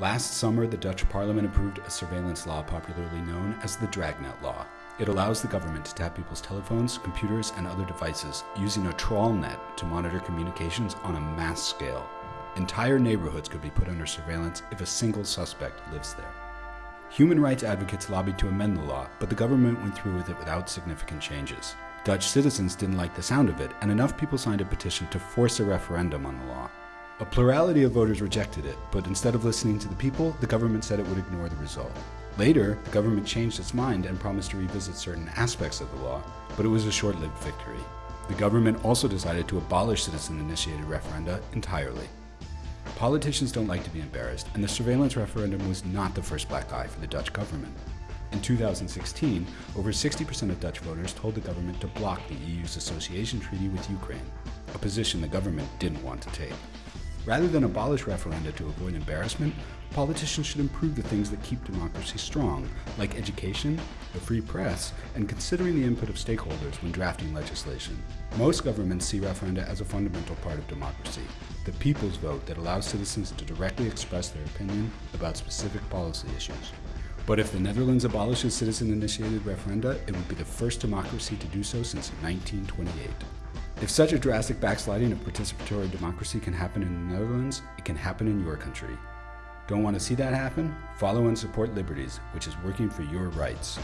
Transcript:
Last summer, the Dutch parliament approved a surveillance law popularly known as the Dragnet Law. It allows the government to tap people's telephones, computers, and other devices using a trawl net to monitor communications on a mass scale. Entire neighborhoods could be put under surveillance if a single suspect lives there. Human rights advocates lobbied to amend the law, but the government went through with it without significant changes. Dutch citizens didn't like the sound of it, and enough people signed a petition to force a referendum on the law. A plurality of voters rejected it, but instead of listening to the people, the government said it would ignore the result. Later, the government changed its mind and promised to revisit certain aspects of the law, but it was a short-lived victory. The government also decided to abolish citizen-initiated referenda entirely. Politicians don't like to be embarrassed, and the surveillance referendum was not the first black eye for the Dutch government. In 2016, over 60% of Dutch voters told the government to block the EU's association treaty with Ukraine, a position the government didn't want to take. Rather than abolish referenda to avoid embarrassment, politicians should improve the things that keep democracy strong, like education, the free press, and considering the input of stakeholders when drafting legislation. Most governments see referenda as a fundamental part of democracy, the people's vote that allows citizens to directly express their opinion about specific policy issues. But if the Netherlands abolishes citizen-initiated referenda, it would be the first democracy to do so since 1928. If such a drastic backsliding of participatory democracy can happen in the Netherlands, it can happen in your country. Don't want to see that happen? Follow and support Liberties, which is working for your rights.